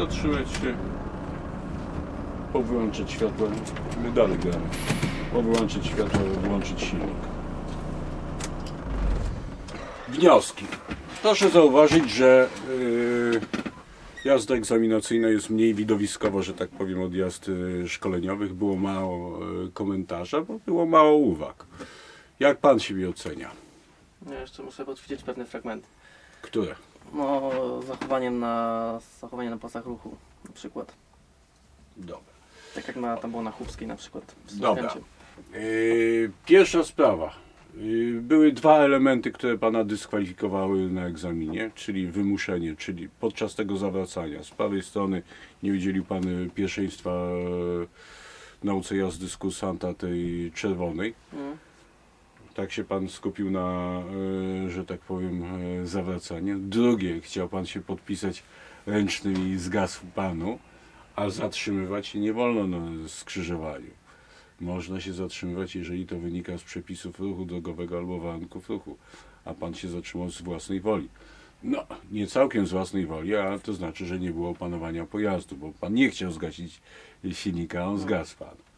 Zatrzymać się. Powyłączyć światło. My dalej gramy. Powyłączyć światło, włączyć silnik. Wnioski. Proszę zauważyć, że yy, jazda egzaminacyjna jest mniej widowiskowa, że tak powiem, od jazd yy, szkoleniowych. Było mało yy, komentarza, bo było mało uwag. Jak pan siebie ocenia? Ja jeszcze muszę podćwiczyć pewne fragmenty. Które? No, zachowaniem na, zachowanie na pasach ruchu na przykład. Dobra. Tak jak na, tam było na Chłopskiej na przykład. w Dobra. Yy, pierwsza sprawa. Yy, były dwa elementy, które pana dyskwalifikowały na egzaminie, czyli wymuszenie, czyli podczas tego zawracania. Z prawej strony nie udzielił pan pierwszeństwa e, nauce jazdy z kursanta tej czerwonej. Mm. Tak się pan skupił na, e, że tak powiem, e, zawracanie. Drugie, chciał pan się podpisać ręcznym i zgasł panu, a zatrzymywać się nie wolno na skrzyżowaniu. Można się zatrzymywać, jeżeli to wynika z przepisów ruchu drogowego albo warunków ruchu, a pan się zatrzymał z własnej woli. No, nie całkiem z własnej woli, a to znaczy, że nie było opanowania pojazdu, bo pan nie chciał zgasić silnika, a on zgasł pan.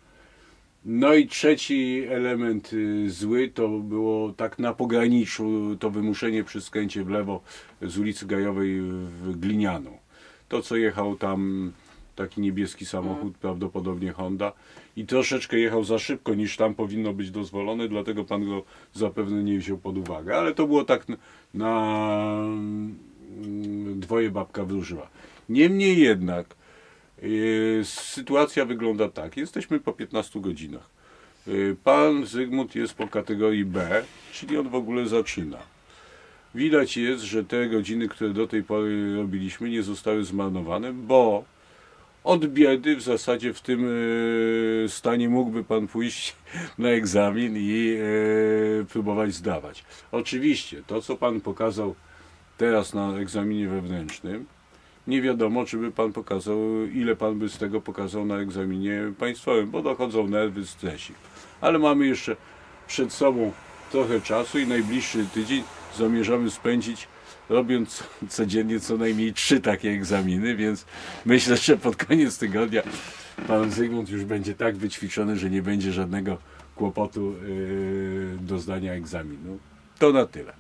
No i trzeci element y, zły to było tak na pograniczu to wymuszenie przy skręcie w lewo z ulicy Gajowej w Glinianą. To co jechał tam taki niebieski samochód, prawdopodobnie Honda i troszeczkę jechał za szybko niż tam powinno być dozwolone, dlatego pan go zapewne nie wziął pod uwagę, ale to było tak na mm, dwoje babka wróżyła. Niemniej jednak Sytuacja wygląda tak. Jesteśmy po 15 godzinach. Yy, Pan Zygmunt jest po kategorii B, czyli on w ogóle zaczyna. Widać jest, że te godziny, które do tej pory robiliśmy, nie zostały zmarnowane, bo od biedy w zasadzie w tym yy, stanie mógłby Pan pójść na egzamin i próbować zdawać. Oczywiście to, co Pan pokazał teraz na egzaminie wewnętrznym, nie wiadomo, czy by pan pokazał, ile pan by z tego pokazał na egzaminie państwowym, bo dochodzą nerwy, stresik. Ale mamy jeszcze przed sobą trochę czasu i najbliższy tydzień zamierzamy spędzić robiąc codziennie co najmniej trzy takie egzaminy, więc myślę, że pod koniec tygodnia pan Zygmunt już będzie tak wyćwiczony, że nie będzie żadnego kłopotu yy, do zdania egzaminu. To na tyle.